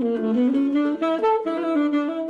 Thank you.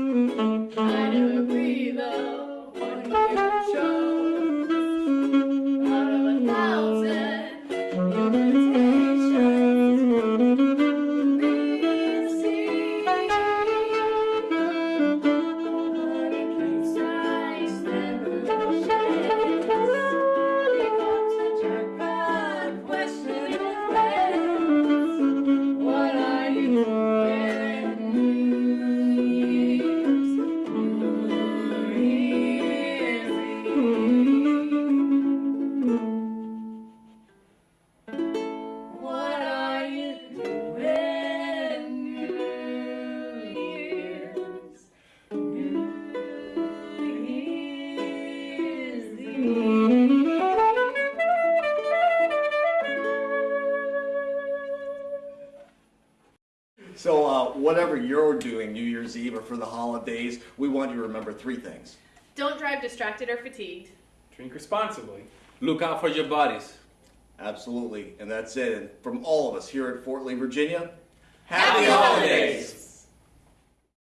So, uh, whatever you're doing New Year's Eve or for the holidays, we want you to remember three things. Don't drive distracted or fatigued. Drink responsibly. Look out for your bodies. Absolutely. And that's it. And from all of us here at Fort Lee, Virginia, Happy holidays!